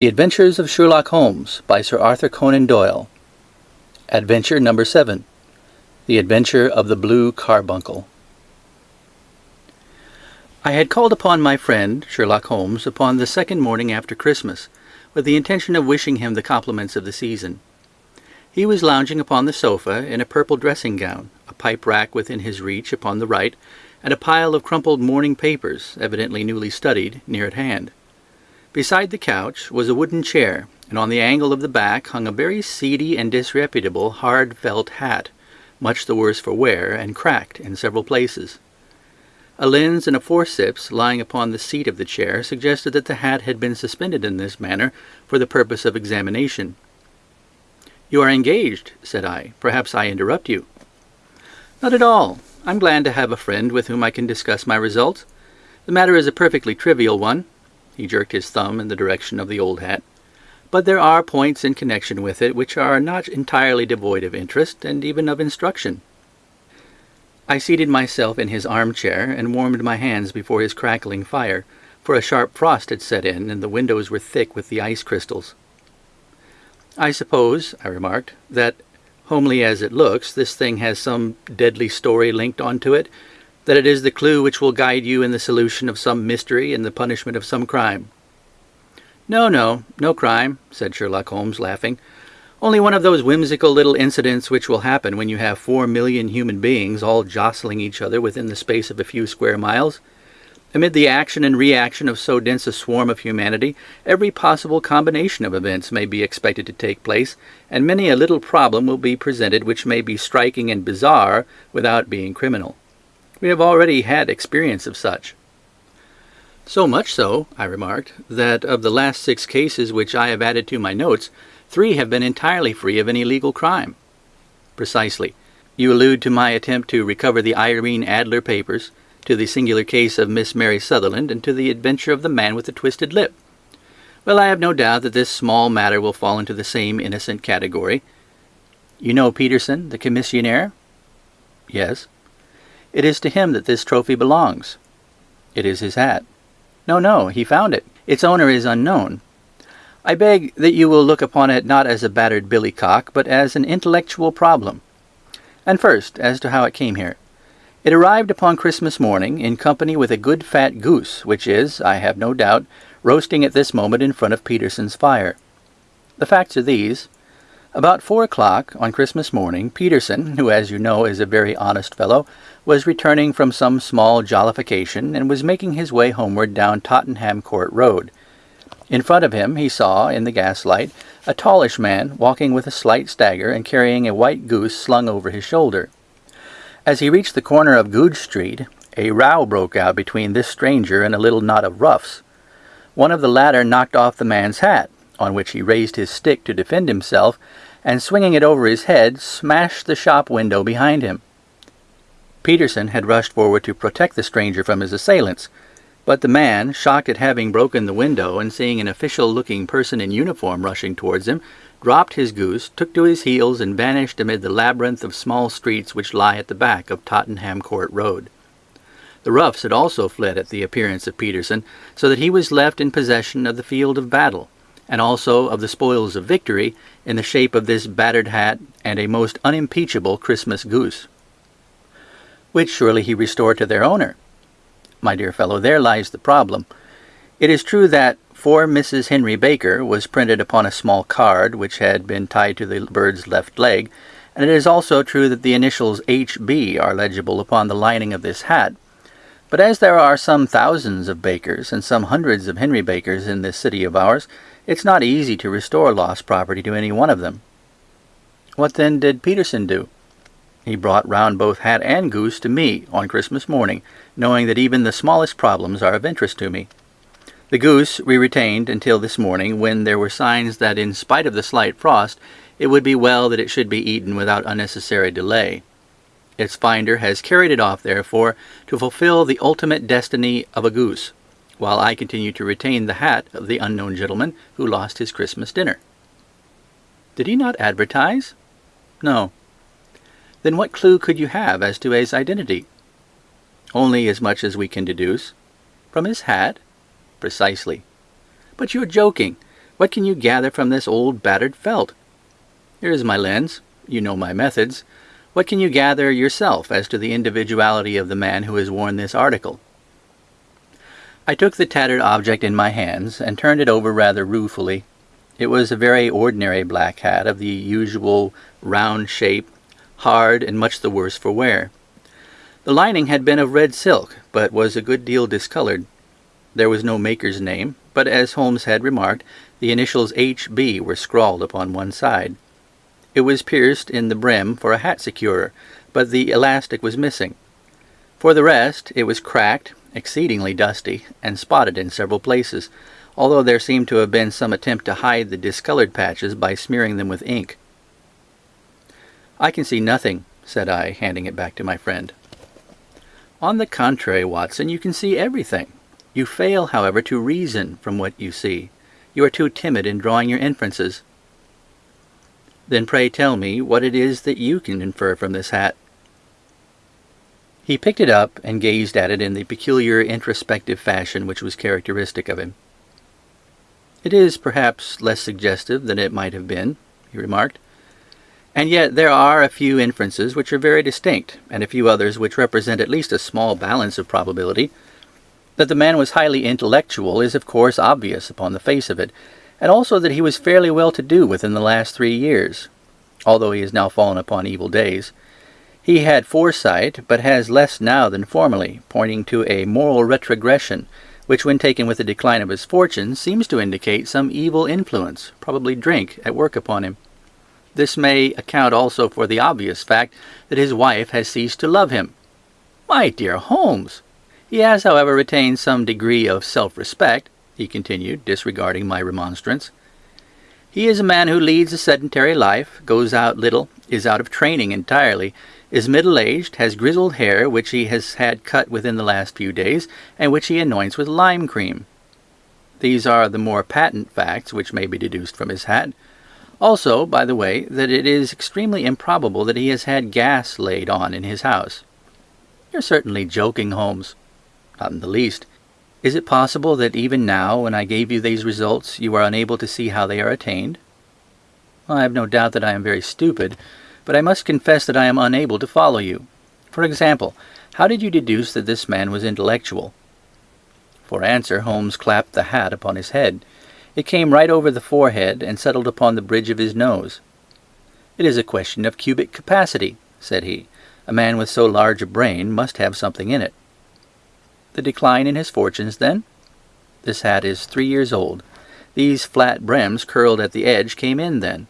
The Adventures of Sherlock Holmes by Sir Arthur Conan Doyle. Adventure number seven The Adventure of the Blue Carbuncle. I had called upon my friend Sherlock Holmes upon the second morning after Christmas, with the intention of wishing him the compliments of the season. He was lounging upon the sofa in a purple dressing gown, a pipe rack within his reach upon the right, and a pile of crumpled morning papers, evidently newly studied, near at hand. Beside the couch was a wooden chair, and on the angle of the back hung a very seedy and disreputable hard felt hat, much the worse for wear, and cracked in several places. A lens and a forceps lying upon the seat of the chair suggested that the hat had been suspended in this manner for the purpose of examination. "You are engaged," said I. "Perhaps I interrupt you." "Not at all. I'm glad to have a friend with whom I can discuss my results. The matter is a perfectly trivial one." He jerked his thumb in the direction of the old hat. "But there are points in connection with it which are not entirely devoid of interest, and even of instruction." I seated myself in his armchair and warmed my hands before his crackling fire, for a sharp frost had set in and the windows were thick with the ice crystals. "I suppose," I remarked, "that, homely as it looks, this thing has some deadly story linked on to it, that it is the clue which will guide you in the solution of some mystery and the punishment of some crime." "No, no, no crime," said Sherlock Holmes, laughing. "Only one of those whimsical little incidents which will happen when you have four million human beings all jostling each other within the space of a few square miles. Amid the action and reaction of so dense a swarm of humanity, every possible combination of events may be expected to take place, and many a little problem will be presented which may be striking and bizarre without being criminal. We have already had experience of such. So much so, I remarked, that of the last six cases which I have added to my notes, three have been entirely free of any legal crime. Precisely. You allude to my attempt to recover the Irene Adler papers to the singular case of Miss Mary Sutherland, and to the adventure of the man with the twisted lip. Well, I have no doubt that this small matter will fall into the same innocent category. You know Peterson, the commissionaire? Yes. It is to him that this trophy belongs. It is his hat. No, no, he found it. Its owner is unknown. I beg that you will look upon it not as a battered billycock, but as an intellectual problem. And first, as to how it came here. It arrived upon Christmas morning in company with a good fat goose, which is, I have no doubt, roasting at this moment in front of Peterson's fire. The facts are these. About four o'clock on Christmas morning, Peterson, who as you know is a very honest fellow, was returning from some small jollification and was making his way homeward down Tottenham Court Road. In front of him he saw, in the gaslight, a tallish man walking with a slight stagger and carrying a white goose slung over his shoulder. As he reached the corner of Goodge Street, a row broke out between this stranger and a little knot of roughs. One of the latter knocked off the man's hat, on which he raised his stick to defend himself, and swinging it over his head, smashed the shop window behind him. Peterson had rushed forward to protect the stranger from his assailants, but the man, shocked at having broken the window and seeing an official-looking person in uniform rushing towards him, dropped his goose, took to his heels, and vanished amid the labyrinth of small streets which lie at the back of Tottenham Court Road. The roughs had also fled at the appearance of Peterson, so that he was left in possession of the field of battle, and also of the spoils of victory in the shape of this battered hat and a most unimpeachable Christmas goose. Which surely he restored to their owner. My dear fellow, there lies the problem. It is true that for Mrs. Henry Baker was printed upon a small card which had been tied to the bird's left leg, and it is also true that the initials H.B. are legible upon the lining of this hat. But as there are some thousands of Bakers and some hundreds of Henry Bakers in this city of ours, it's not easy to restore lost property to any one of them. What then did Peterson do? He brought round both hat and goose to me on Christmas morning, knowing that even the smallest problems are of interest to me. The goose we retained until this morning, when there were signs that in spite of the slight frost, it would be well that it should be eaten without unnecessary delay. Its finder has carried it off, therefore, to fulfill the ultimate destiny of a goose, while I continue to retain the hat of the unknown gentleman who lost his Christmas dinner. Did he not advertise? No. Then what clue could you have as to his identity? Only as much as we can deduce. From his hat? Precisely. But you're joking. What can you gather from this old battered felt? Here is my lens. You know my methods. What can you gather yourself as to the individuality of the man who has worn this article? I took the tattered object in my hands and turned it over rather ruefully. It was a very ordinary black hat of the usual round shape, hard and much the worse for wear. The lining had been of red silk, but was a good deal discoloured. There was no maker's name, but as Holmes had remarked, the initials H.B. were scrawled upon one side. It was pierced in the brim for a hat securer, but the elastic was missing. For the rest, it was cracked, exceedingly dusty, and spotted in several places, although there seemed to have been some attempt to hide the discolored patches by smearing them with ink. I can see nothing, said I, handing it back to my friend. On the contrary, Watson, you can see everything. You fail, however, to reason from what you see. You are too timid in drawing your inferences. Then pray tell me what it is that you can infer from this hat. He picked it up and gazed at it in the peculiar introspective fashion which was characteristic of him. It is perhaps less suggestive than it might have been, he remarked. And yet there are a few inferences which are very distinct, and a few others which represent at least a small balance of probability. That the man was highly intellectual is of course obvious upon the face of it, and also that he was fairly well to do within the last three years, although he has now fallen upon evil days. He had foresight, but has less now than formerly, pointing to a moral retrogression, which when taken with the decline of his fortune seems to indicate some evil influence, probably drink, at work upon him. This may account also for the obvious fact that his wife has ceased to love him. My dear Holmes! He has, however, retained some degree of self-respect, he continued, disregarding my remonstrance. He is a man who leads a sedentary life, goes out little, is out of training entirely, is middle-aged, has grizzled hair which he has had cut within the last few days, and which he anoints with lime cream. These are the more patent facts which may be deduced from his hat. Also, by the way, that it is extremely improbable that he has had gas laid on in his house. You're certainly joking, Holmes. Not in the least. Is it possible that even now, when I gave you these results, you are unable to see how they are attained? Well, I have no doubt that I am very stupid, but I must confess that I am unable to follow you. For example, how did you deduce that this man was intellectual? For answer, Holmes clapped the hat upon his head. It came right over the forehead and settled upon the bridge of his nose. It is a question of cubic capacity, said he. A man with so large a brain must have something in it. The decline in his fortunes, then? This hat is three years old. These flat brims curled at the edge came in then.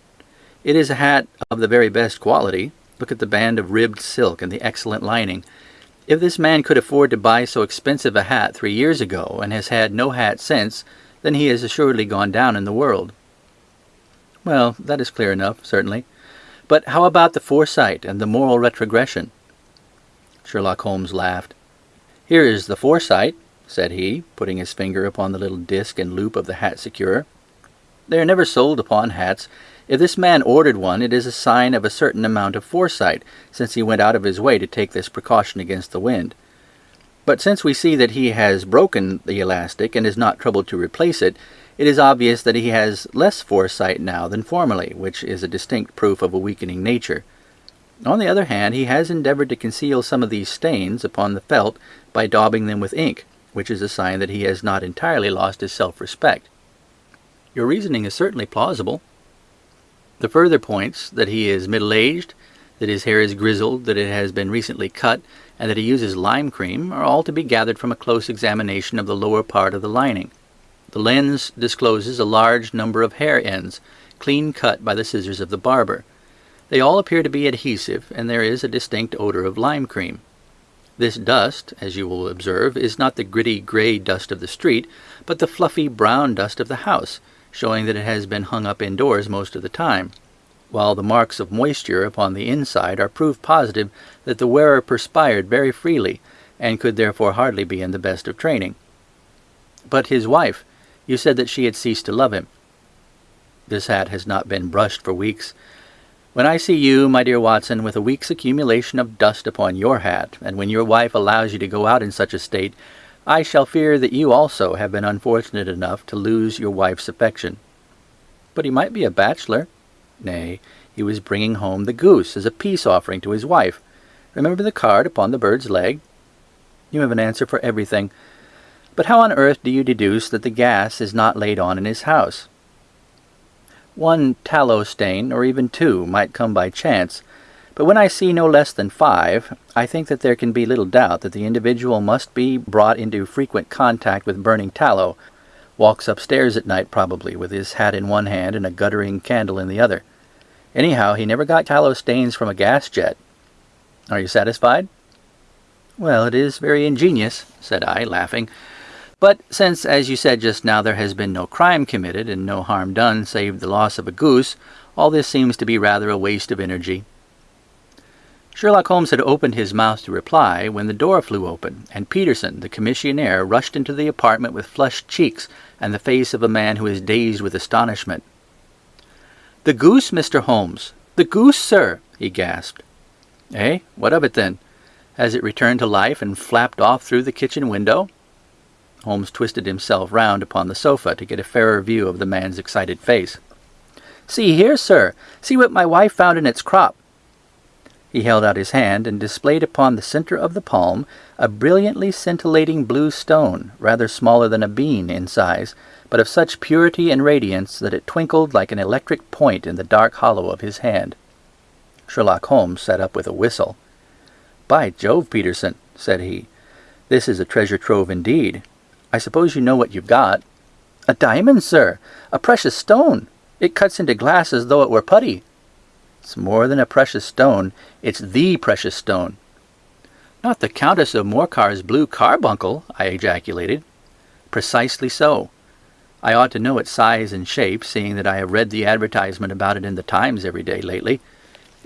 It is a hat of the very best quality. Look at the band of ribbed silk and the excellent lining. If this man could afford to buy so expensive a hat three years ago, and has had no hat since, then he has assuredly gone down in the world. Well, that is clear enough, certainly. But how about the foresight and the moral retrogression? Sherlock Holmes laughed. Here is the foresight, said he, putting his finger upon the little disc and loop of the hat securer. They are never sold upon hats. If this man ordered one, it is a sign of a certain amount of foresight, since he went out of his way to take this precaution against the wind. But since we see that he has broken the elastic and is not troubled to replace it, it is obvious that he has less foresight now than formerly, which is a distinct proof of a weakening nature. On the other hand, he has endeavored to conceal some of these stains upon the felt by daubing them with ink, which is a sign that he has not entirely lost his self-respect. Your reasoning is certainly plausible. The further points that he is middle-aged, that his hair is grizzled, that it has been recently cut, and that he uses lime cream are all to be gathered from a close examination of the lower part of the lining. The lens discloses a large number of hair ends, clean cut by the scissors of the barber. They all appear to be adhesive, and there is a distinct odor of lime cream. This dust, as you will observe, is not the gritty grey dust of the street, but the fluffy brown dust of the house, showing that it has been hung up indoors most of the time, while the marks of moisture upon the inside are proof positive that the wearer perspired very freely, and could therefore hardly be in the best of training. But his wife, you said that she had ceased to love him. This hat has not been brushed for weeks. When I see you, my dear Watson, with a week's accumulation of dust upon your hat, and when your wife allows you to go out in such a state, I shall fear that you also have been unfortunate enough to lose your wife's affection. but he might be a bachelor. Nay, he was bringing home the goose as a peace offering to his wife. Remember the card upon the bird's leg? You have an answer for everything. But how on earth do you deduce that the gas is not laid on in his house? One tallow stain, or even two, might come by chance, but when I see no less than five, I think that there can be little doubt that the individual must be brought into frequent contact with burning tallow, walks upstairs at night probably, with his hat in one hand and a guttering candle in the other. Anyhow, he never got tallow stains from a gas jet. Are you satisfied? Well, it is very ingenious, said I, laughing. But since, as you said just now, there has been no crime committed and no harm done save the loss of a goose, all this seems to be rather a waste of energy. Sherlock Holmes had opened his mouth to reply when the door flew open, and Peterson, the commissionaire, rushed into the apartment with flushed cheeks and the face of a man who is dazed with astonishment. The goose, Mr. Holmes! The goose, sir! he gasped. Eh? What of it, then? Has it returned to life and flapped off through the kitchen window? Holmes twisted himself round upon the sofa to get a fairer view of the man's excited face. See here, sir! See what my wife found in its crop! He held out his hand and displayed upon the center of the palm a brilliantly scintillating blue stone, rather smaller than a bean in size, but of such purity and radiance that it twinkled like an electric point in the dark hollow of his hand. Sherlock Holmes sat up with a whistle. By Jove, Peterson, said he, this is a treasure trove indeed. I suppose you know what you've got. A diamond, sir! A precious stone! It cuts into glass as though it were putty. It's more than a precious stone, it's the precious stone. Not the Countess of Morcar's blue carbuncle, I ejaculated. Precisely so. I ought to know its size and shape, seeing that I have read the advertisement about it in the Times every day lately.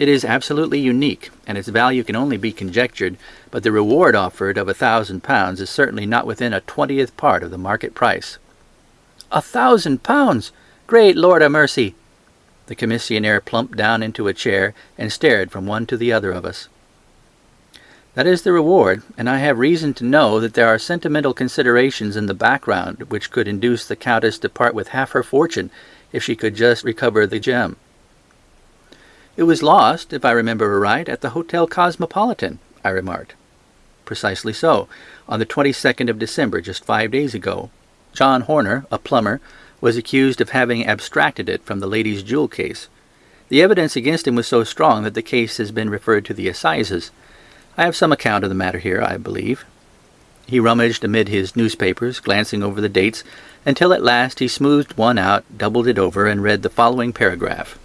It is absolutely unique, and its value can only be conjectured, but the reward offered of a thousand pounds is certainly not within a twentieth part of the market price. A thousand pounds! Great Lord of mercy! The commissionaire plumped down into a chair and stared from one to the other of us. That is the reward, and I have reason to know that there are sentimental considerations in the background which could induce the Countess to part with half her fortune if she could just recover the gem. It was lost, if I remember right, at the Hotel Cosmopolitan, I remarked. Precisely so, on the 22nd of December, just five days ago. John Horner, a plumber, was accused of having abstracted it from the lady's jewel case. The evidence against him was so strong that the case has been referred to the assizes. I have some account of the matter here, I believe. He rummaged amid his newspapers, glancing over the dates, until at last he smoothed one out, doubled it over, and read the following paragraph.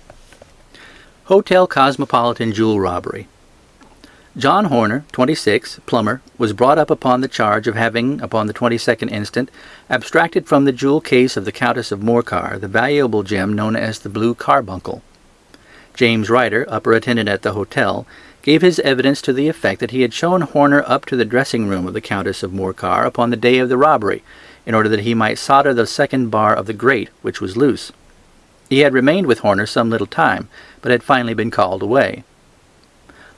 Hotel Cosmopolitan Jewel Robbery. John Horner, 26, plumber, was brought up upon the charge of having, upon the 22nd instant, abstracted from the jewel case of the Countess of Morcar the valuable gem known as the Blue Carbuncle. James Ryder, upper attendant at the hotel, gave his evidence to the effect that he had shown Horner up to the dressing room of the Countess of Morcar upon the day of the robbery, in order that he might solder the second bar of the grate, which was loose. He had remained with Horner some little time, but had finally been called away.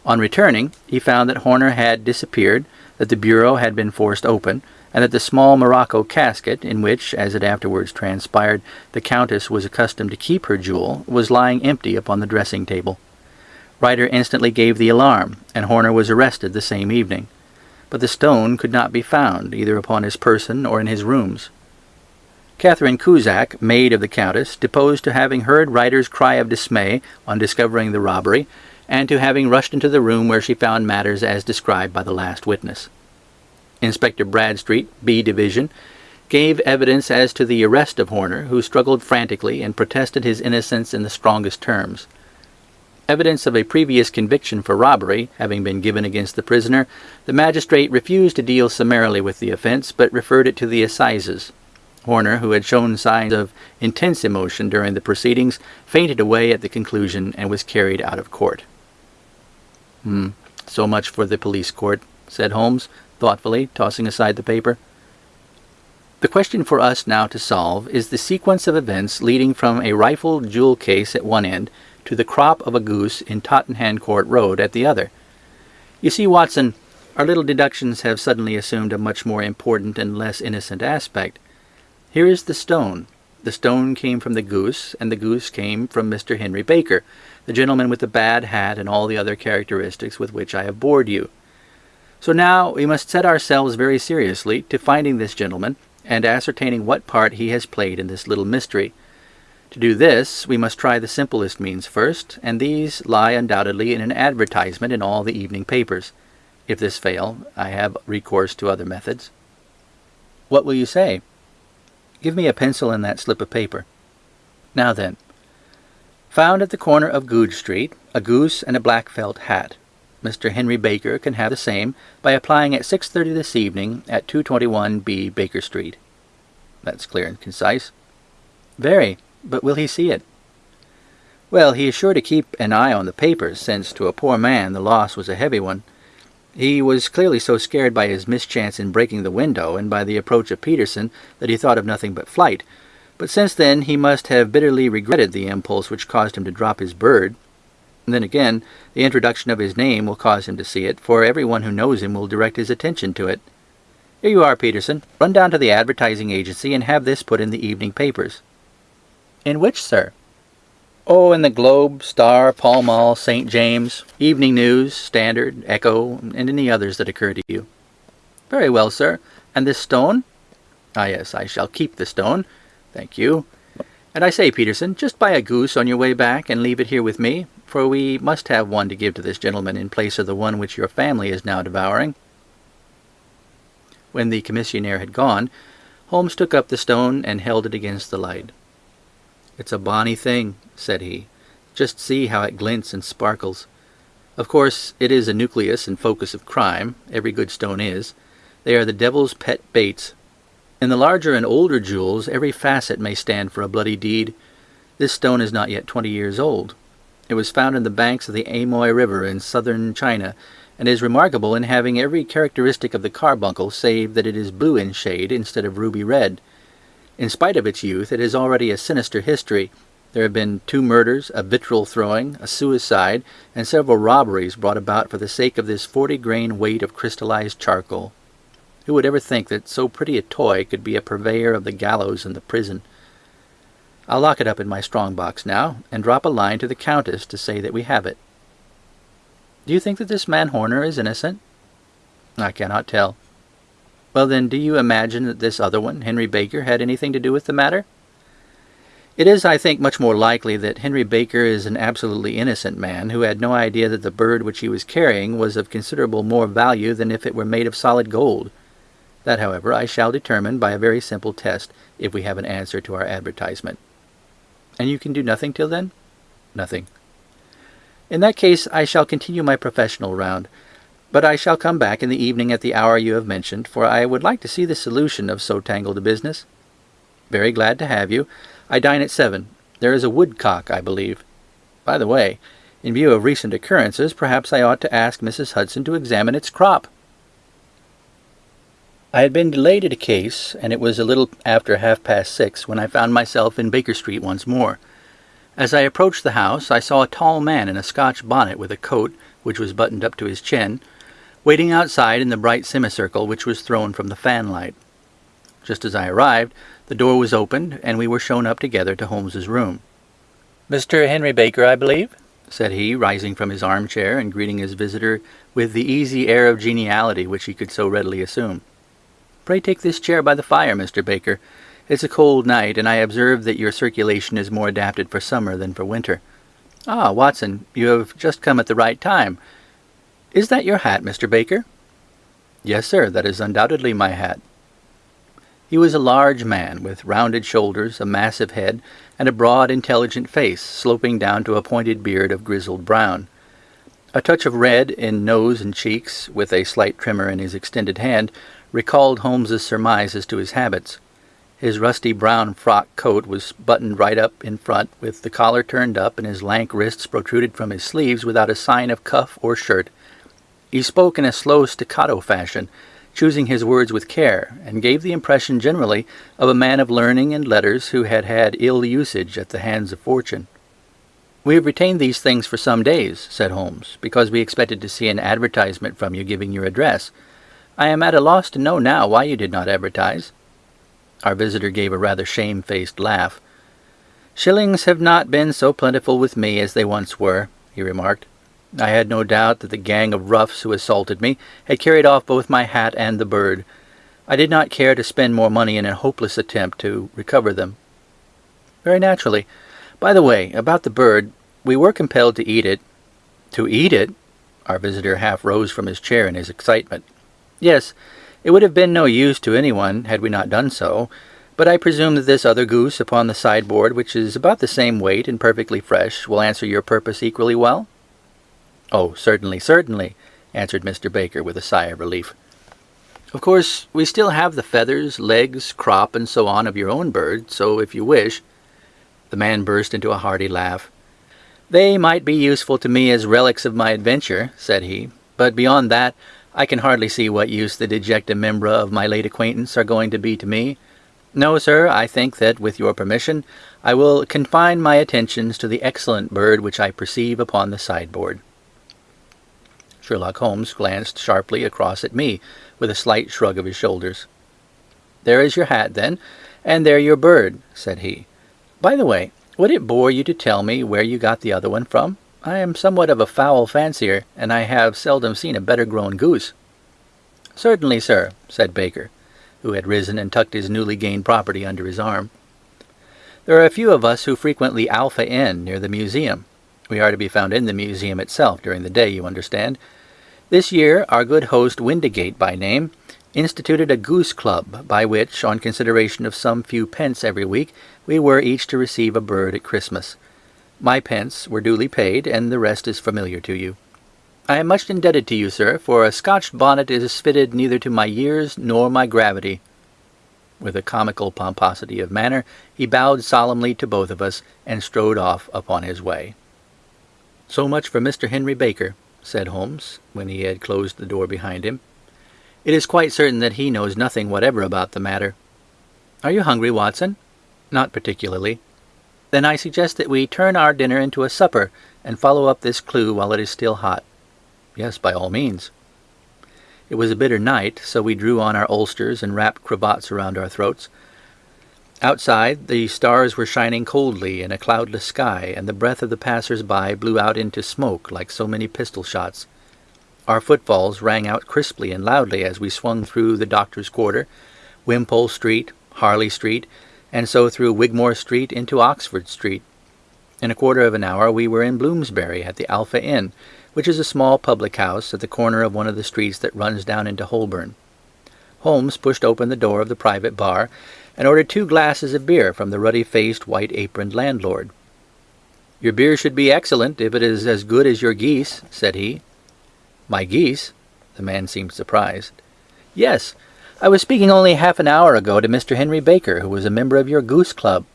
On returning, he found that Horner had disappeared, that the bureau had been forced open, and that the small morocco casket, in which, as it afterwards transpired, the Countess was accustomed to keep her jewel, was lying empty upon the dressing table. Ryder instantly gave the alarm, and Horner was arrested the same evening. But the stone could not be found, either upon his person or in his rooms. Catherine Cusack, maid of the Countess, deposed to having heard Ryder's cry of dismay on discovering the robbery, and to having rushed into the room where she found matters as described by the last witness. Inspector Bradstreet, B Division, gave evidence as to the arrest of Horner, who struggled frantically and protested his innocence in the strongest terms. Evidence of a previous conviction for robbery having been given against the prisoner, the magistrate refused to deal summarily with the offense, but referred it to the assizes. Horner, who had shown signs of intense emotion during the proceedings, fainted away at the conclusion and was carried out of court. Hmm, so much for the police court, said Holmes, thoughtfully, tossing aside the paper. The question for us now to solve is the sequence of events leading from a rifled jewel case at one end to the crop of a goose in Tottenham Court Road at the other. You see, Watson, our little deductions have suddenly assumed a much more important and less innocent aspect. Here is the stone. The stone came from the goose, and the goose came from Mr. Henry Baker, the gentleman with the bad hat and all the other characteristics with which I have bored you. So now we must set ourselves very seriously to finding this gentleman and ascertaining what part he has played in this little mystery. To do this, we must try the simplest means first, and these lie undoubtedly in an advertisement in all the evening papers. If this fail, I have recourse to other methods. What will you say? Give me a pencil and that slip of paper. Now then, found at the corner of Goodge Street, a goose and a black felt hat. Mr. Henry Baker can have the same by applying at 6.30 this evening at 221B Baker Street. That's clear and concise. Very, but will he see it? Well, he is sure to keep an eye on the papers, since to a poor man the loss was a heavy one. He was clearly so scared by his mischance in breaking the window and by the approach of Peterson that he thought of nothing but flight. But since then he must have bitterly regretted the impulse which caused him to drop his bird. And then again, the introduction of his name will cause him to see it, for every one who knows him will direct his attention to it. Here you are, Peterson. Run down to the advertising agency and have this put in the evening papers. In which, sir? Oh, in the Globe, Star, Pall Mall, St. James, Evening News, Standard, Echo, and any others that occur to you. Very well, sir. And this stone? Ah, yes, I shall keep the stone. Thank you. And I say, Peterson, just buy a goose on your way back and leave it here with me, for we must have one to give to this gentleman in place of the one which your family is now devouring. When the commissionaire had gone, Holmes took up the stone and held it against the light. It's a bonny thing, said he. Just see how it glints and sparkles. Of course, it is a nucleus and focus of crime. Every good stone is. They are the devil's pet baits. In the larger and older jewels, every facet may stand for a bloody deed. This stone is not yet twenty years old. It was found in the banks of the Amoy River in southern China, and is remarkable in having every characteristic of the carbuncle save that it is blue in shade instead of ruby red. In spite of its youth, it has already a sinister history. There have been two murders, a vitriol throwing, a suicide, and several robberies brought about for the sake of this forty grain weight of crystallized charcoal. Who would ever think that so pretty a toy could be a purveyor of the gallows and the prison? I'll lock it up in my strong box now, and drop a line to the Countess to say that we have it. Do you think that this man Horner is innocent? I cannot tell. Well, then, do you imagine that this other one, Henry Baker, had anything to do with the matter? It is, I think, much more likely that Henry Baker is an absolutely innocent man who had no idea that the bird which he was carrying was of considerable more value than if it were made of solid gold. That, however, I shall determine by a very simple test if we have an answer to our advertisement. And you can do nothing till then? Nothing. In that case, I shall continue my professional round. But I shall come back in the evening at the hour you have mentioned, for I would like to see the solution of so tangled a business. Very glad to have you. I dine at seven. There is a woodcock, I believe. By the way, in view of recent occurrences, perhaps I ought to ask Mrs. Hudson to examine its crop. I had been delayed at a case, and it was a little after half past six when I found myself in Baker Street once more. As I approached the house, I saw a tall man in a Scotch bonnet with a coat which was buttoned up to his chin, waiting outside in the bright semicircle which was thrown from the fanlight. Just as I arrived, the door was opened, and we were shown up together to Holmes's room. "Mr. Henry Baker, I believe?" said he, rising from his armchair and greeting his visitor with the easy air of geniality which he could so readily assume. "Pray take this chair by the fire, Mr. Baker. It's a cold night, and I observe that your circulation is more adapted for summer than for winter. Ah, Watson, you have just come at the right time. Is that your hat, Mr. Baker?" "Yes, sir, that is undoubtedly my hat." He was a large man, with rounded shoulders, a massive head, and a broad, intelligent face, sloping down to a pointed beard of grizzled brown. A touch of red in nose and cheeks, with a slight tremor in his extended hand, recalled Holmes's surmise as to his habits. His rusty brown frock coat was buttoned right up in front, with the collar turned up, and his lank wrists protruded from his sleeves without a sign of cuff or shirt. He spoke in a slow staccato fashion, choosing his words with care, and gave the impression generally of a man of learning and letters who had had ill usage at the hands of fortune. "We have retained these things for some days," said Holmes, "because we expected to see an advertisement from you giving your address. I am at a loss to know now why you did not advertise." Our visitor gave a rather shamefaced laugh. Shillings have not been so plentiful with me as they once were, he remarked. I had no doubt that the gang of roughs who assaulted me had carried off both my hat and the bird. I did not care to spend more money in a hopeless attempt to recover them. Very naturally. By the way, about the bird, we were compelled to eat it. To eat it? Our visitor half rose from his chair in his excitement. Yes, it would have been no use to anyone had we not done so, but I presume that this other goose upon the sideboard, which is about the same weight and perfectly fresh, will answer your purpose equally well? Oh, certainly, certainly, answered Mr. Baker with a sigh of relief. Of course, we still have the feathers, legs, crop, and so on of your own bird, so if you wish... The man burst into a hearty laugh. They might be useful to me as relics of my adventure, said he, but beyond that, I can hardly see what use the disjecta membra of my late acquaintance are going to be to me. No, sir, I think that, with your permission, I will confine my attentions to the excellent bird which I perceive upon the sideboard. Sherlock Holmes glanced sharply across at me, with a slight shrug of his shoulders. There is your hat, then, and there your bird, said he. By the way, would it bore you to tell me where you got the other one from? I am somewhat of a fowl fancier, and I have seldom seen a better grown goose. Certainly, sir, said Baker, who had risen and tucked his newly gained property under his arm. There are a few of us who frequent the Alpha Inn near the museum. We are to be found in the museum itself during the day, you understand, this year our good host Windigate by name instituted a goose club, by which, on consideration of some few pence every week, we were each to receive a bird at Christmas. My pence were duly paid, and the rest is familiar to you. I am much indebted to you, sir, for a Scotch bonnet is fitted neither to my years nor my gravity. With a comical pomposity of manner, he bowed solemnly to both of us, and strode off upon his way. So much for Mr. Henry Baker said Holmes, when he had closed the door behind him. It is quite certain that he knows nothing whatever about the matter. Are you hungry, Watson? Not particularly. Then I suggest that we turn our dinner into a supper and follow up this clue while it is still hot. Yes, by all means. It was a bitter night, so we drew on our ulsters and wrapped cravats around our throats. Outside, the stars were shining coldly in a cloudless sky, and the breath of the passers-by blew out into smoke like so many pistol shots. Our footfalls rang out crisply and loudly as we swung through the Doctor's Quarter, Wimpole Street, Harley Street, and so through Wigmore Street into Oxford Street. In a quarter of an hour we were in Bloomsbury at the Alpha Inn, which is a small public house at the corner of one of the streets that runs down into Holborn. Holmes pushed open the door of the private bar, and ordered two glasses of beer from the ruddy-faced, white-aproned landlord. Your beer should be excellent if it is as good as your geese, said he. My geese? The man seemed surprised. Yes, I was speaking only half an hour ago to Mr. Henry Baker, who was a member of your goose club.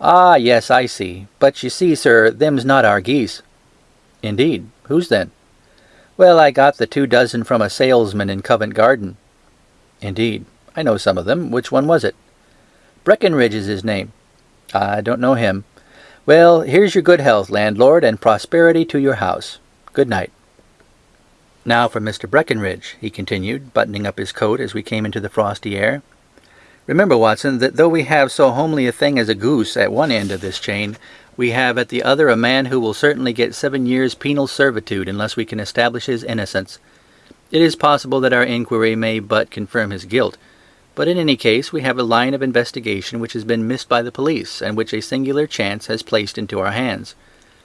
Ah, yes, I see. But you see, sir, them's not our geese. Indeed. Whose then? Well, I got the two dozen from a salesman in Covent Garden. Indeed. I know some of them. Which one was it? Breckinridge is his name. I don't know him. Well, here's your good health, landlord, and prosperity to your house. Good night. Now for Mr. Breckinridge, he continued, buttoning up his coat as we came into the frosty air. Remember, Watson, that though we have so homely a thing as a goose at one end of this chain, we have at the other a man who will certainly get seven years' penal servitude unless we can establish his innocence. It is possible that our inquiry may but confirm his guilt, but in any case we have a line of investigation which has been missed by the police, and which a singular chance has placed into our hands.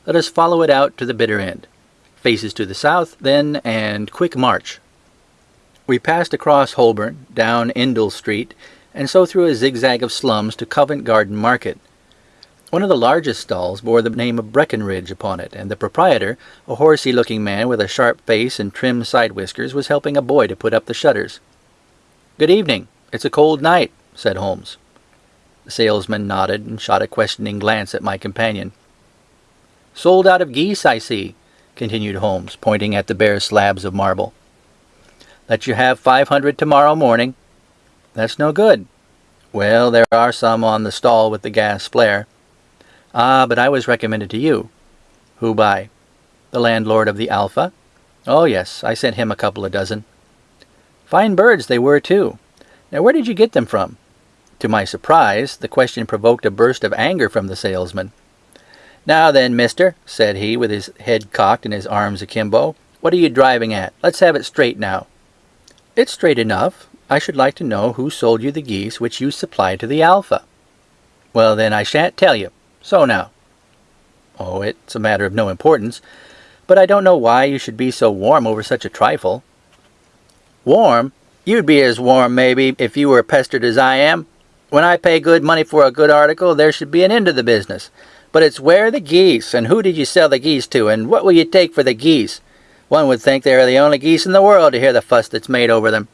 Let us follow it out to the bitter end. Faces to the south, then, and quick march. We passed across Holborn, down Endell Street, and so through a zigzag of slums to Covent Garden Market. One of the largest stalls bore the name of Breckinridge upon it, and the proprietor, a horsey-looking man with a sharp face and trim side whiskers, was helping a boy to put up the shutters. Good evening, it's a cold night, said Holmes. The salesman nodded and shot a questioning glance at my companion. Sold out of geese, I see, continued Holmes, pointing at the bare slabs of marble. Let you have five hundred tomorrow morning. That's no good. Well, there are some on the stall with the gas flare. Ah, but I was recommended to you. Who by? The landlord of the Alpha? Oh, yes, I sent him a couple of dozen. Fine birds they were, too. Now, where did you get them from? To my surprise, the question provoked a burst of anger from the salesman. Now then, mister, said he, with his head cocked and his arms akimbo, what are you driving at? Let's have it straight now. It's straight enough. I should like to know who sold you the geese which you supplied to the Alpha. Well, then, I shan't tell you. So now. Oh, it's a matter of no importance, but I don't know why you should be so warm over such a trifle. Warm? You'd be as warm, maybe, if you were pestered as I am. When I pay good money for a good article, there should be an end to the business. But it's where the geese, and who did you sell the geese to, and what will you take for the geese? One would think they are the only geese in the world to hear the fuss that's made over them.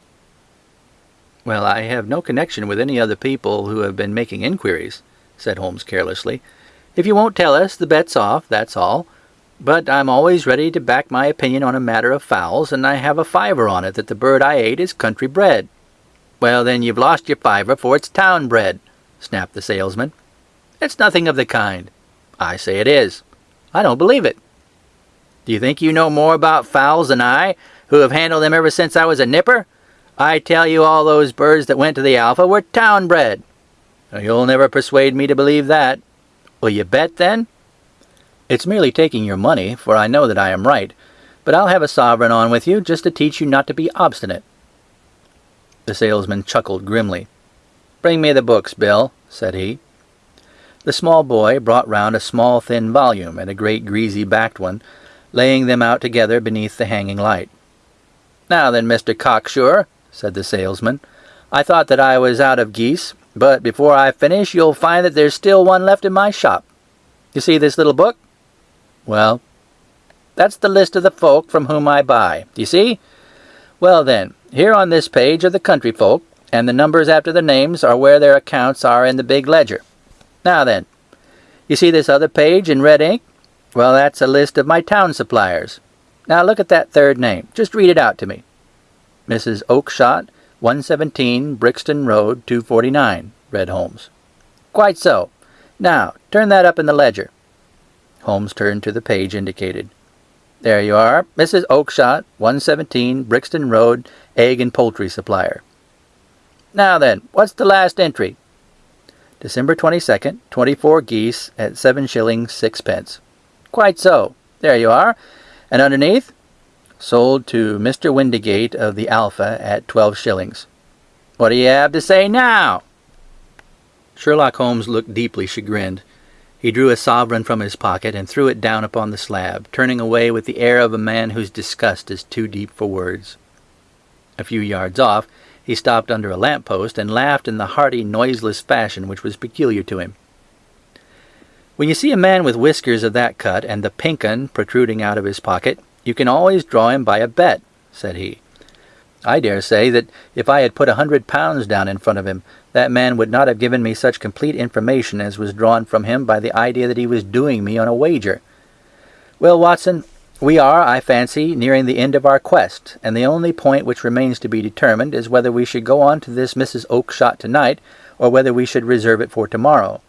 Well, I have no connection with any other people who have been making inquiries, said Holmes carelessly. If you won't tell us, the bet's off, that's all. But I'm always ready to back my opinion on a matter of fowls, and I have a fiver on it that the bird I ate is country bred. Well, then you've lost your fiver, for it's town bred, snapped the salesman. It's nothing of the kind. I say it is. I don't believe it. Do you think you know more about fowls than I, who have handled them ever since I was a nipper? I tell you all those birds that went to the Alpha were town bred. You'll never persuade me to believe that. Will you bet, then? It's merely taking your money, for I know that I am right, but I'll have a sovereign on with you just to teach you not to be obstinate. The salesman chuckled grimly. Bring me the books, Bill, said he. The small boy brought round a small thin volume and a great greasy backed one, laying them out together beneath the hanging light. Now then, Mr. Cocksure, said the salesman, I thought that I was out of geese, but before I finish you'll find that there's still one left in my shop. You see this little book? Well, that's the list of the folk from whom I buy. Do you see? Well then, here on this page are the country folk, and the numbers after the names are where their accounts are in the big ledger. Now then, you see this other page in red ink? Well, that's a list of my town suppliers. Now look at that third name. Just read it out to me. Mrs. Oakshott, 117 Brixton Road, 249, read Holmes. Quite so. Now, turn that up in the ledger. Holmes turned to the page indicated. There you are, Mrs. Oakshott, 117 Brixton Road, egg and poultry supplier. Now then, what's the last entry? December 22nd, 24 geese at 7 shillings 6 pence. Quite so. There you are. And underneath? Sold to Mr. Windigate of the Alpha at twelve shillings. What do you have to say now? Sherlock Holmes looked deeply chagrined. He drew a sovereign from his pocket and threw it down upon the slab, turning away with the air of a man whose disgust is too deep for words. A few yards off, he stopped under a lamp post and laughed in the hearty, noiseless fashion which was peculiar to him. When you see a man with whiskers of that cut and the pink protruding out of his pocket, you can always draw him by a bet, said he. I dare say that if I had put a hundred pounds down in front of him, that man would not have given me such complete information as was drawn from him by the idea that he was doing me on a wager. Well, Watson, we are, I fancy, nearing the end of our quest, and the only point which remains to be determined is whether we should go on to this Mrs. Oakshott tonight, or whether we should reserve it for tomorrow.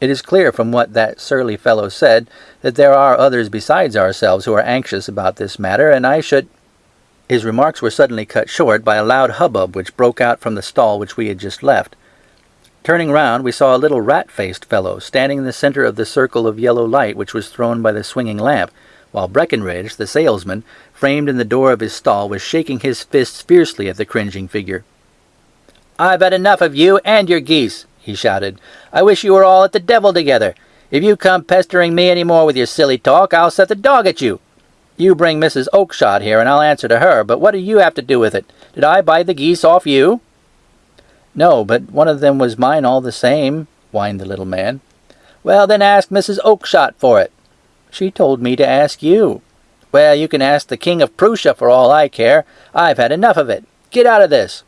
It is clear from what that surly fellow said that there are others besides ourselves who are anxious about this matter, and I should His remarks were suddenly cut short by a loud hubbub which broke out from the stall which we had just left. Turning round, we saw a little rat-faced fellow standing in the centre of the circle of yellow light which was thrown by the swinging lamp, while Breckinridge, the salesman, framed in the door of his stall, was shaking his fists fiercely at the cringing figure. I've had enough of you and your geese, he shouted. I wish you were all at the devil together. If you come pestering me any more with your silly talk, I'll set the dog at you. You bring Mrs. Oakshott here, and I'll answer to her, but what do you have to do with it? Did I buy the geese off you? No, but one of them was mine all the same, whined the little man. Well, then ask Mrs. Oakshott for it. She told me to ask you. Well, you can ask the King of Prussia for all I care. I've had enough of it. Get out of this.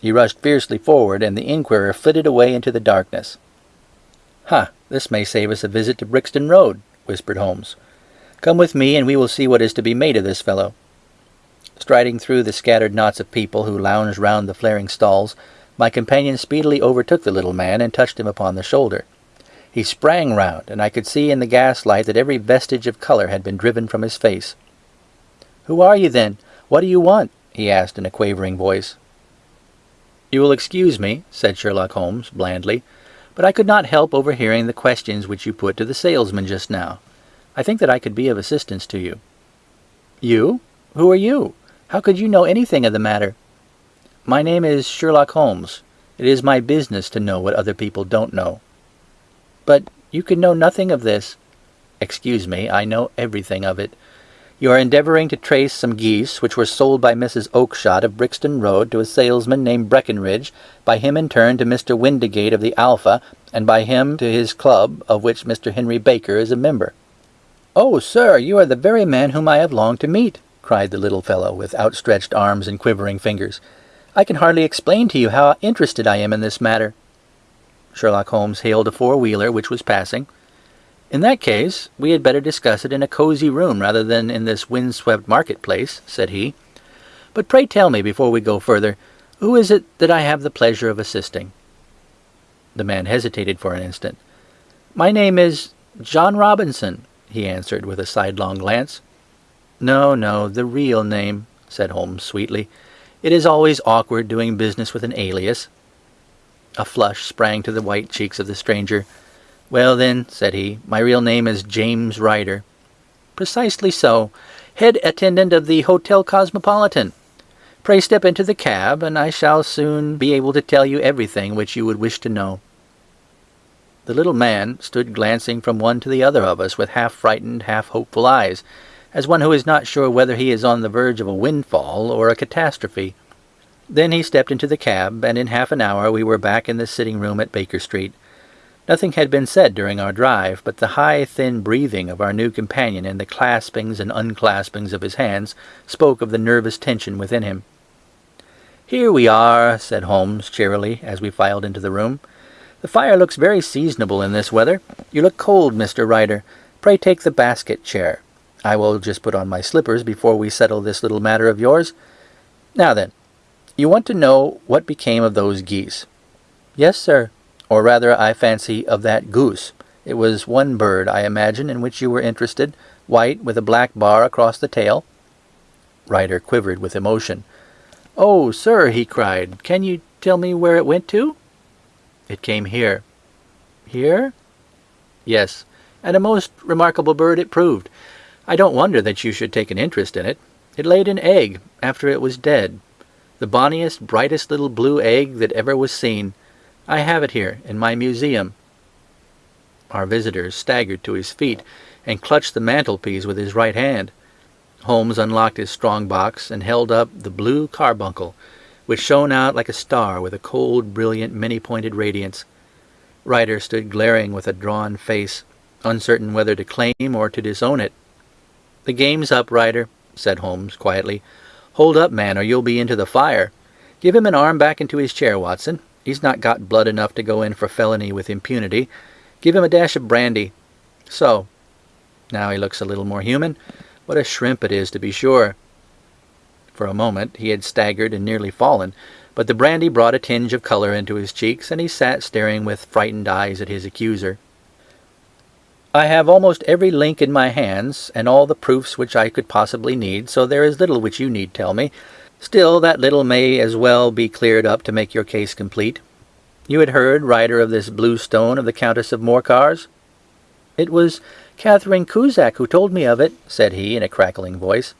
He rushed fiercely forward, and the inquirer flitted away into the darkness. Ha! This may save us a visit to Brixton Road, whispered Holmes. Come with me, and we will see what is to be made of this fellow. Striding through the scattered knots of people who lounged round the flaring stalls, my companion speedily overtook the little man and touched him upon the shoulder. He sprang round, and I could see in the gaslight that every vestige of colour had been driven from his face. Who are you, then? What do you want? he asked in a quavering voice. You will excuse me, said Sherlock Holmes blandly, but I could not help overhearing the questions which you put to the salesman just now. I think that I could be of assistance to you. You? Who are you? How could you know anything of the matter? My name is Sherlock Holmes. It is my business to know what other people don't know. But you can know nothing of this. Excuse me, I know everything of it. You are endeavouring to trace some geese which were sold by Mrs. Oakshott of Brixton Road to a salesman named Breckinridge, by him in turn to Mr. Windigate of the Alpha, and by him to his club, of which Mr. Henry Baker is a member. Oh, sir, you are the very man whom I have longed to meet, cried the little fellow, with outstretched arms and quivering fingers. I can hardly explain to you how interested I am in this matter. Sherlock Holmes hailed a four-wheeler which was passing. In that case, we had better discuss it in a cosy room rather than in this wind-swept marketplace, said he. But pray tell me, before we go further, who is it that I have the pleasure of assisting? The man hesitated for an instant. My name is John Robinson, he answered with a sidelong glance. No, no, the real name, said Holmes sweetly. It is always awkward doing business with an alias. A flush sprang to the white cheeks of the stranger. Well, then, said he, my real name is James Ryder. Precisely so. Head attendant of the Hotel Cosmopolitan. Pray step into the cab, and I shall soon be able to tell you everything which you would wish to know. The little man stood glancing from one to the other of us with half-frightened, half-hopeful eyes, as one who is not sure whether he is on the verge of a windfall or a catastrophe. Then he stepped into the cab, and in half an hour we were back in the sitting-room at Baker Street. Nothing had been said during our drive, but the high, thin breathing of our new companion and the claspings and unclaspings of his hands spoke of the nervous tension within him. "Here we are," said Holmes cheerily, as we filed into the room. "The fire looks very seasonable in this weather. You look cold, Mr. Ryder. Pray take the basket chair. I will just put on my slippers before we settle this little matter of yours. Now then, you want to know what became of those geese?" "Yes, sir or rather, I fancy, of that goose. It was one bird, I imagine, in which you were interested, white, with a black bar across the tail. Ryder quivered with emotion. "Oh, sir," he cried, "can you tell me where it went to?" "It came here." "Here?" "Yes, and a most remarkable bird it proved. I don't wonder that you should take an interest in it. It laid an egg after it was dead. The bonniest, brightest little blue egg that ever was seen. I have it here in my museum." Our visitor staggered to his feet and clutched the mantelpiece with his right hand. Holmes unlocked his strong box and held up the blue carbuncle, which shone out like a star with a cold, brilliant, many-pointed radiance. Ryder stood glaring with a drawn face, uncertain whether to claim or to disown it. "The game's up, Ryder," said Holmes quietly. "Hold up, man, or you'll be into the fire. Give him an arm back into his chair, Watson. He's not got blood enough to go in for felony with impunity. Give him a dash of brandy. So. Now he looks a little more human. What a shrimp it is, to be sure. For a moment he had staggered and nearly fallen, but the brandy brought a tinge of colour into his cheeks, and he sat staring with frightened eyes at his accuser. I have almost every link in my hands, and all the proofs which I could possibly need, so there is little which you need tell me. Still, that little may as well be cleared up to make your case complete. You had heard, Ryder of this blue stone of the Countess of Morcar's? It was Catherine Cusack who told me of it, said he in a crackling voice.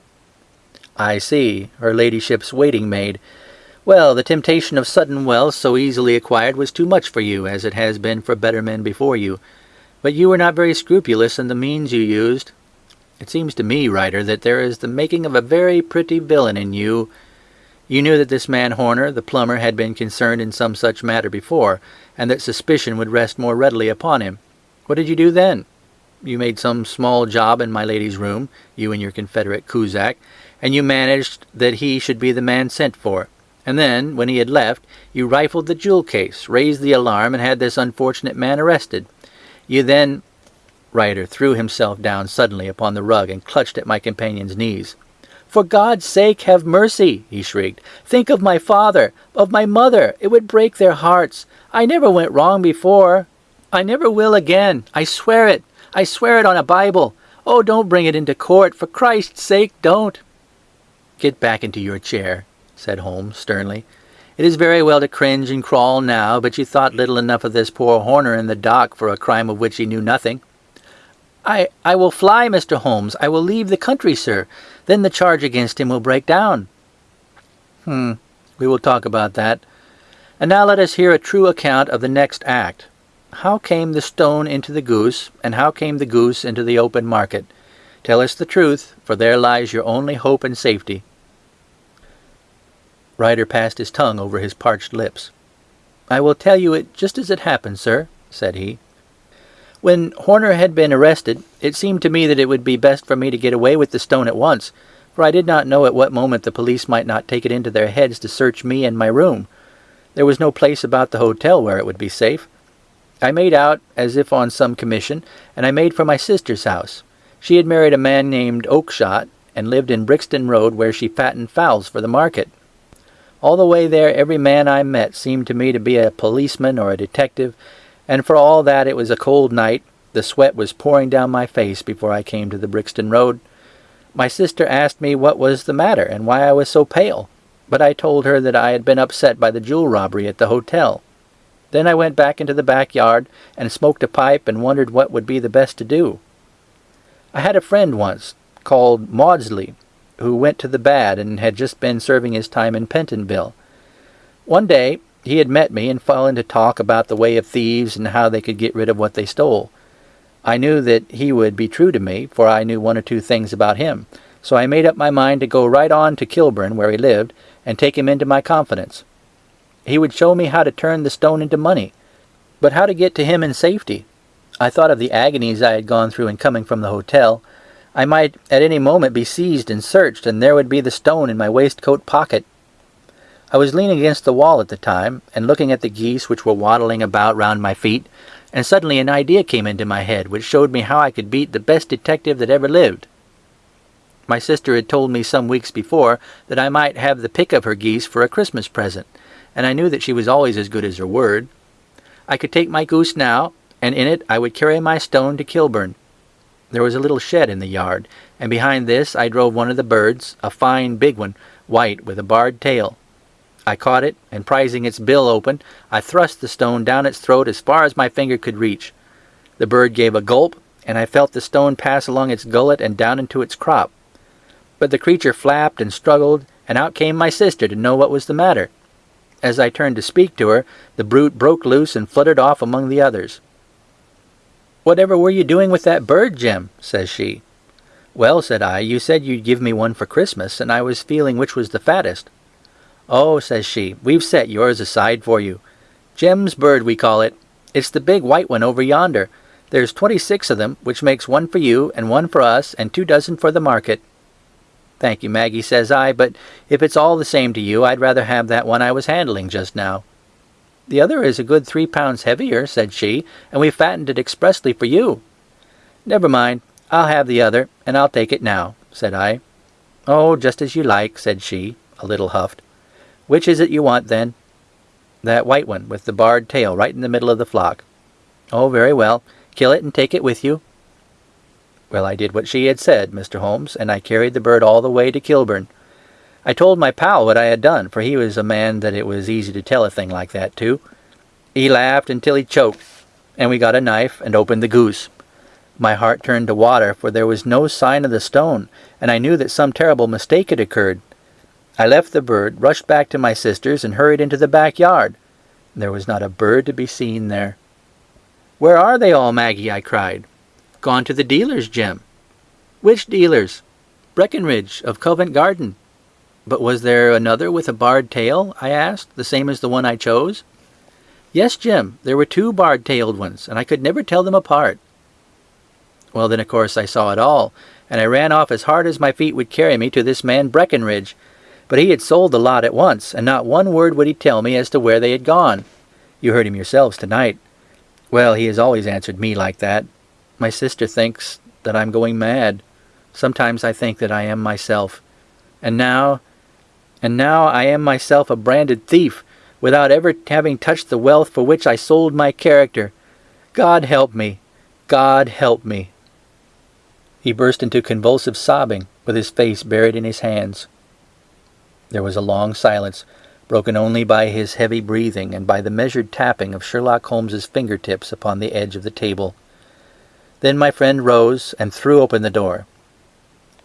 I see, her ladyship's waiting-maid. Well, the temptation of sudden wealth so easily acquired was too much for you, as it has been for better men before you. But you were not very scrupulous in the means you used. It seems to me, Ryder, that there is the making of a very pretty villain in you, you knew that this man Horner, the plumber, had been concerned in some such matter before, and that suspicion would rest more readily upon him. What did you do then? You made some small job in my lady's room, you and your confederate Cusack, and you managed that he should be the man sent for. And then, when he had left, you rifled the jewel case, raised the alarm, and had this unfortunate man arrested. You then... Ryder threw himself down suddenly upon the rug and clutched at my companion's knees. For God's sake, have mercy, he shrieked. Think of my father, of my mother. It would break their hearts. I never went wrong before. I never will again. I swear it. I swear it on a Bible. Oh, don't bring it into court. For Christ's sake, don't. Get back into your chair, said Holmes sternly, It is very well to cringe and crawl now, but you thought little enough of this poor Horner in the dock for a crime of which he knew nothing. I, I will fly, Mr. Holmes. I will leave the country, sir. Then the charge against him will break down. Hmm, we will talk about that. And now let us hear a true account of the next act. How came the stone into the goose, and how came the goose into the open market? Tell us the truth, for there lies your only hope and safety. Ryder passed his tongue over his parched lips. I will tell you it just as it happened, sir, said he. When Horner had been arrested, it seemed to me that it would be best for me to get away with the stone at once, for I did not know at what moment the police might not take it into their heads to search me and my room. There was no place about the hotel where it would be safe. I made out as if on some commission, and I made for my sister's house. She had married a man named Oakshott, and lived in Brixton Road where she fattened fowls for the market. All the way there every man I met seemed to me to be a policeman or a detective, and for all that it was a cold night, the sweat was pouring down my face before I came to the Brixton Road. My sister asked me what was the matter and why I was so pale, but I told her that I had been upset by the jewel robbery at the hotel. Then I went back into the backyard and smoked a pipe and wondered what would be the best to do. I had a friend once, called Maudsley, who went to the bad and had just been serving his time in Pentonville. One day he had met me and fallen to talk about the way of thieves and how they could get rid of what they stole. I knew that he would be true to me, for I knew one or two things about him, so I made up my mind to go right on to Kilburn, where he lived, and take him into my confidence. He would show me how to turn the stone into money, but how to get to him in safety. I thought of the agonies I had gone through in coming from the hotel, I might at any moment be seized and searched, and there would be the stone in my waistcoat pocket. I was leaning against the wall at the time, and looking at the geese which were waddling about round my feet, and suddenly an idea came into my head which showed me how I could beat the best detective that ever lived. My sister had told me some weeks before that I might have the pick of her geese for a Christmas present, and I knew that she was always as good as her word. I could take my goose now, and in it I would carry my stone to Kilburn. There was a little shed in the yard, and behind this I drove one of the birds, a fine big one, white with a barred tail. I caught it, and prizing its bill open, I thrust the stone down its throat as far as my finger could reach. The bird gave a gulp, and I felt the stone pass along its gullet and down into its crop. But the creature flapped and struggled, and out came my sister to know what was the matter. As I turned to speak to her, the brute broke loose and fluttered off among the others. Whatever were you doing with that bird, Jim? says she. Well, said I, you said you'd give me one for Christmas, and I was feeling which was the fattest. Oh, says she, we've set yours aside for you. Jem's bird, we call it. It's the big white one over yonder. There's twenty-six of them, which makes one for you, and one for us, and two dozen for the market. Thank you, Maggie, says I, but if it's all the same to you, I'd rather have that one I was handling just now. The other is a good three pounds heavier, said she, and we fattened it expressly for you. Never mind, I'll have the other, and I'll take it now, said I. Oh, just as you like, said she, a little huffed. Which is it you want, then? That white one, with the barred tail right in the middle of the flock. Oh, very well. Kill it and take it with you. Well, I did what she had said, Mr. Holmes, and I carried the bird all the way to Kilburn. I told my pal what I had done, for he was a man that it was easy to tell a thing like that to. He laughed until he choked, and we got a knife and opened the goose. My heart turned to water, for there was no sign of the stone, and I knew that some terrible mistake had occurred. I left the bird, rushed back to my sister's, and hurried into the backyard. There was not a bird to be seen there. Where are they all, Maggie? I cried. Gone to the dealers, Jim. Which dealers? Breckinridge, of Covent Garden. But was there another with a barred tail? I asked, the same as the one I chose. Yes, Jim, there were two barred-tailed ones, and I could never tell them apart. Well, then, of course, I saw it all, and I ran off as hard as my feet would carry me to this man Breckinridge. But he had sold the lot at once, and not one word would he tell me as to where they had gone. You heard him yourselves tonight. Well, he has always answered me like that. My sister thinks that I'm going mad. Sometimes I think that I am myself. And now and now I am myself a branded thief, without ever having touched the wealth for which I sold my character. God help me! God help me! He burst into convulsive sobbing, with his face buried in his hands. There was a long silence. broken only by his heavy breathing and by the measured tapping of Sherlock Holmes's fingertips upon the edge of the table. Then my friend rose and threw open the door.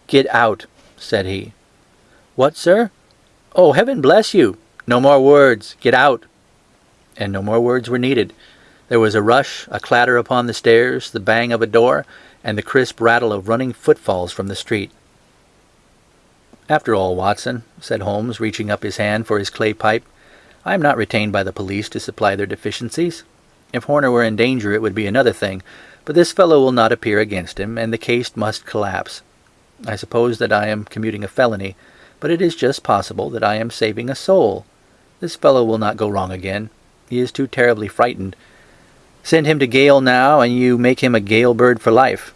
"Get out," said he. "What, sir?" "Oh, heaven bless you! No more words. Get out." And no more words were needed. There was a rush, a clatter upon the stairs, the bang of a door, and the crisp rattle of running footfalls from the street. "After all, Watson," said Holmes, reaching up his hand for his clay pipe, "I am not retained by the police to supply their deficiencies. If Horner were in danger it would be another thing, but this fellow will not appear against him, and the case must collapse. I suppose that I am commuting a felony, but it is just possible that I am saving a soul. This fellow will not go wrong again. He is too terribly frightened. Send him to gaol now, and you make him a gaol bird for life.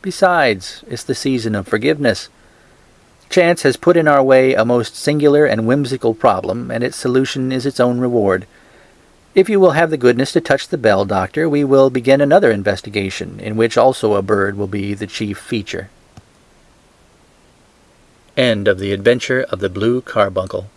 Besides, it's the season of forgiveness. Chance has put in our way a most singular and whimsical problem, and its solution is its own reward. If you will have the goodness to touch the bell, Doctor, we will begin another investigation, in which also a bird will be the chief feature. End of the Adventure of the Blue Carbuncle